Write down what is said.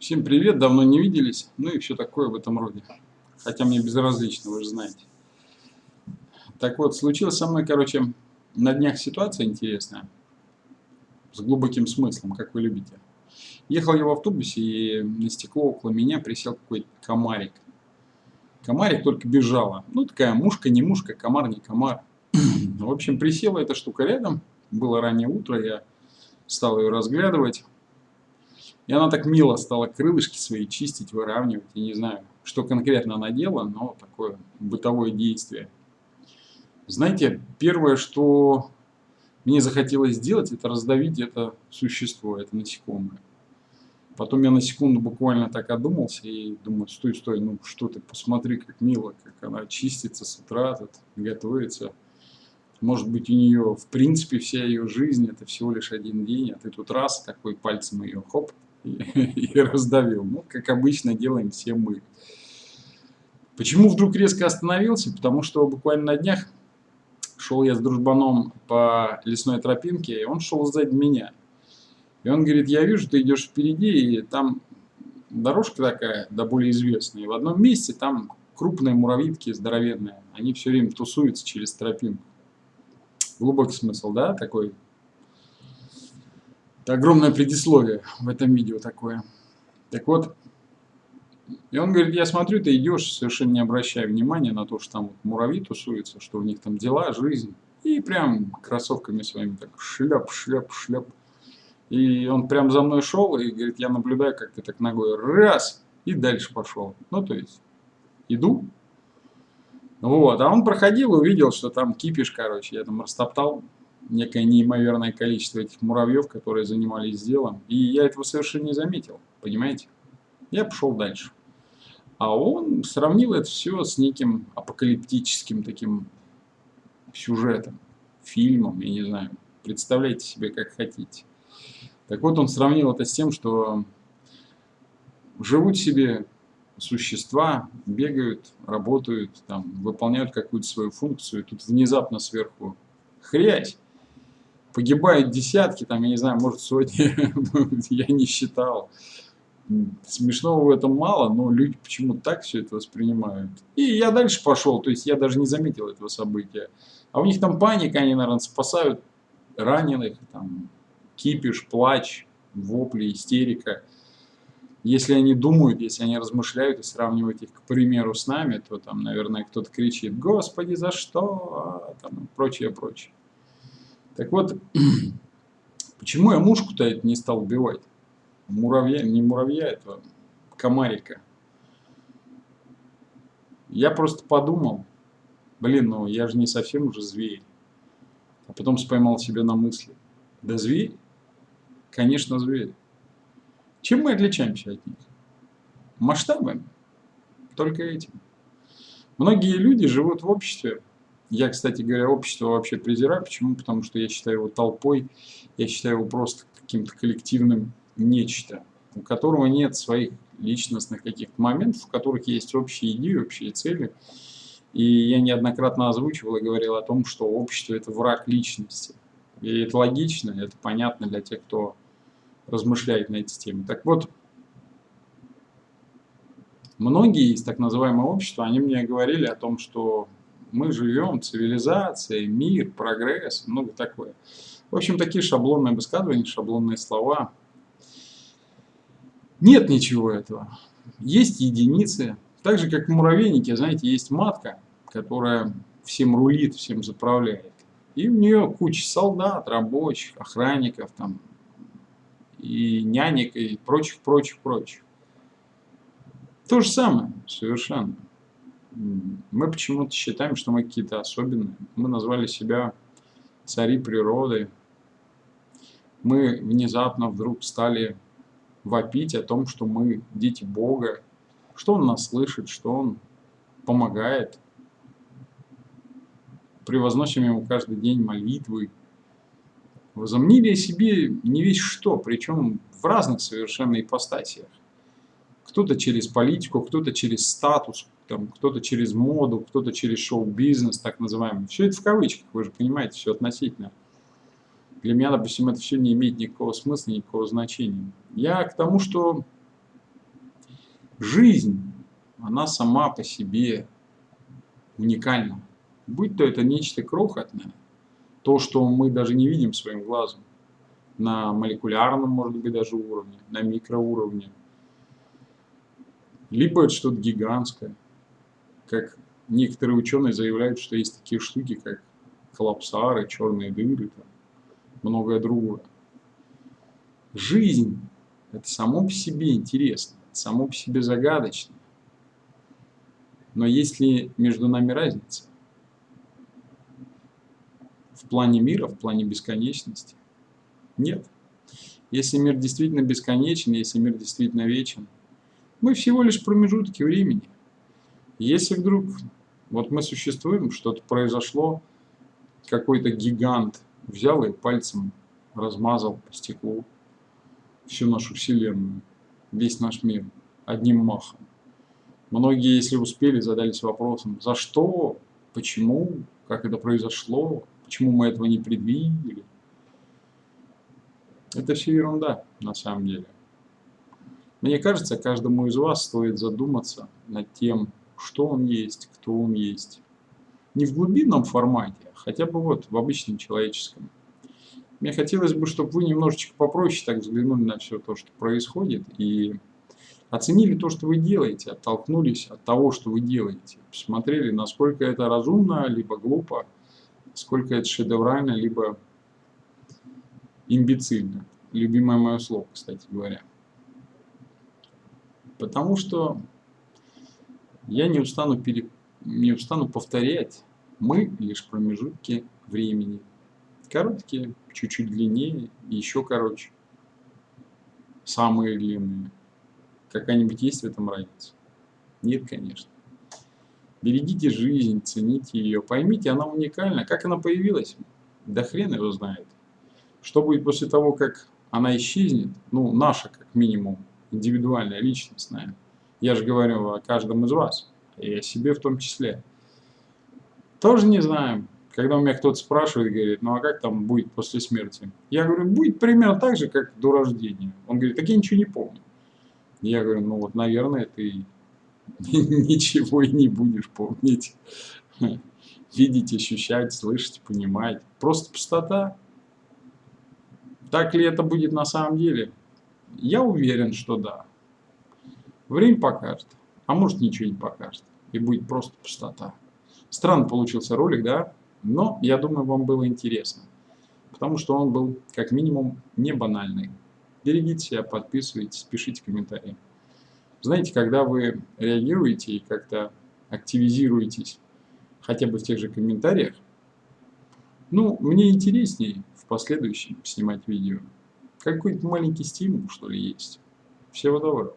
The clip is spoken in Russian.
Всем привет, давно не виделись, ну и все такое в этом роде. Хотя мне безразлично, вы же знаете. Так вот, случилось со мной, короче, на днях ситуация интересная, с глубоким смыслом, как вы любите. Ехал я в автобусе, и на стекло около меня присел какой-то комарик. Комарик только бежала. Ну, такая мушка, не мушка, комар, не комар. В общем, присела эта штука рядом. Было раннее утро, я стал ее разглядывать. И она так мило стала крылышки свои чистить, выравнивать. Я не знаю, что конкретно она делала, но такое бытовое действие. Знаете, первое, что мне захотелось сделать, это раздавить это существо, это насекомое. Потом я на секунду буквально так одумался и думаю, стой, стой, ну что ты, посмотри, как мило, как она чистится с утра, тут готовится. Может быть, у нее, в принципе, вся ее жизнь, это всего лишь один день, а ты тут раз такой пальцем ее, хоп, и, раздавил. Ну, как обычно делаем все мы. Почему вдруг резко остановился? Потому что буквально на днях шел я с дружбаном по лесной тропинке, и он шел сзади меня. И он говорит, я вижу, ты идешь впереди, и там дорожка такая, да более известная. И в одном месте там крупные муравьитки здоровенные. Они все время тусуются через тропинку. Глубокий смысл, да, такой огромное предисловие в этом видео такое. Так вот, и он говорит, я смотрю, ты идешь, совершенно не обращая внимания на то, что там вот муравьи тусуются, что у них там дела, жизнь. И прям кроссовками своими так шляп, шляп, шляп. И он прям за мной шел и говорит, я наблюдаю, как ты так ногой раз, и дальше пошел. Ну, то есть, иду. Вот, а он проходил увидел, что там кипиш, короче, я там растоптал некое неимоверное количество этих муравьев, которые занимались делом. И я этого совершенно не заметил, понимаете? Я пошел дальше. А он сравнил это все с неким апокалиптическим таким сюжетом, фильмом, я не знаю. Представляйте себе, как хотите. Так вот, он сравнил это с тем, что живут себе существа, бегают, работают, там, выполняют какую-то свою функцию, и тут внезапно сверху хрясь, погибают десятки, там, я не знаю, может сотни, я не считал. Смешного в этом мало, но люди почему-то так все это воспринимают. И я дальше пошел, то есть я даже не заметил этого события. А у них там паника, они, наверное, спасают раненых, там, кипиш, плач, вопли, истерика. Если они думают, если они размышляют и сравнивают их, к примеру, с нами, то там, наверное, кто-то кричит «Господи, за что?» а, там, прочее, прочее. Так вот, почему я мушку-то не стал убивать? Муравья, не муравья, это комарика. Я просто подумал, блин, ну я же не совсем уже зверь. А потом споймал себя на мысли. Да зверь? Конечно, зверь. Чем мы отличаемся от них? Масштабами. Только этим. Многие люди живут в обществе, я, кстати говоря, общество вообще презираю. Почему? Потому что я считаю его толпой, я считаю его просто каким-то коллективным нечто, у которого нет своих личностных каких-то моментов, в которых есть общие идеи, общие цели. И я неоднократно озвучивал и говорил о том, что общество – это враг личности. И это логично, это понятно для тех, кто размышляет на эти темы. Так вот, многие из так называемого общества, они мне говорили о том, что мы живем, цивилизация, мир, прогресс, много такое. В общем, такие шаблонные высказывания, шаблонные слова. Нет ничего этого. Есть единицы. Так же, как в муравейнике, знаете, есть матка, которая всем рулит, всем заправляет. И у нее куча солдат, рабочих, охранников, там, и нянек, и прочих, прочих, прочих. То же самое, совершенно мы почему-то считаем, что мы какие-то особенные. Мы назвали себя цари природы. Мы внезапно вдруг стали вопить о том, что мы дети Бога, что Он нас слышит, что Он помогает. Превозносим Ему каждый день молитвы. Возомнили себе не весь что, причем в разных совершенно ипостасиях. Кто-то через политику, кто-то через статус, кто-то через моду, кто-то через шоу-бизнес, так называемый. Все это в кавычках, вы же понимаете, все относительно. Для меня, допустим, это все не имеет никакого смысла, никакого значения. Я к тому, что Жизнь, она сама по себе уникальна. Будь то это нечто крохотное, то, что мы даже не видим своим глазом, на молекулярном, может быть, даже уровне, на микроуровне, либо это что-то гигантское, как некоторые ученые заявляют, что есть такие штуки, как коллапсары, черные дыры, там, многое другое. Жизнь – это само по себе интересно, само по себе загадочно. Но есть ли между нами разница? В плане мира, в плане бесконечности? Нет. Если мир действительно бесконечен, если мир действительно вечен, мы всего лишь промежутки времени. Если вдруг вот мы существуем, что-то произошло, какой-то гигант взял и пальцем размазал по стеклу всю нашу Вселенную, весь наш мир одним махом. Многие, если успели, задались вопросом, за что, почему, как это произошло, почему мы этого не предвидели. Это все ерунда на самом деле. Мне кажется, каждому из вас стоит задуматься над тем, что он есть, кто он есть. Не в глубинном формате, а хотя бы вот в обычном человеческом. Мне хотелось бы, чтобы вы немножечко попроще так взглянули на все то, что происходит, и оценили то, что вы делаете, оттолкнулись от того, что вы делаете, посмотрели, насколько это разумно, либо глупо, сколько это шедеврально, либо имбецильно. Любимое мое слово, кстати говоря. Потому что я не устану, пере... не устану повторять, мы лишь промежутки времени. Короткие, чуть-чуть длиннее, еще короче. Самые длинные. Какая-нибудь есть в этом разница? Нет, конечно. Берегите жизнь, цените ее, поймите, она уникальна. Как она появилась? Да хрен его знает. Что будет после того, как она исчезнет? Ну, наша, как минимум, индивидуальная, личностная. Я же говорю о каждом из вас, и о себе в том числе. Тоже не знаем. Когда у меня кто-то спрашивает, говорит, ну а как там будет после смерти? Я говорю, будет примерно так же, как до рождения. Он говорит, так я ничего не помню. Я говорю, ну вот, наверное, ты ничего и не будешь помнить. Видеть, ощущать, слышать, понимать. Просто пустота. Так ли это будет на самом деле? Я уверен, что да. Время покажет. А может ничего не покажет. И будет просто пустота. Странно получился ролик, да? Но я думаю, вам было интересно. Потому что он был, как минимум, не банальный. Берегите себя, подписывайтесь, пишите комментарии. Знаете, когда вы реагируете и как-то активизируетесь, хотя бы в тех же комментариях, ну, мне интереснее в последующем снимать видео. Какой-то маленький стимул, что ли, есть. Всего доброго.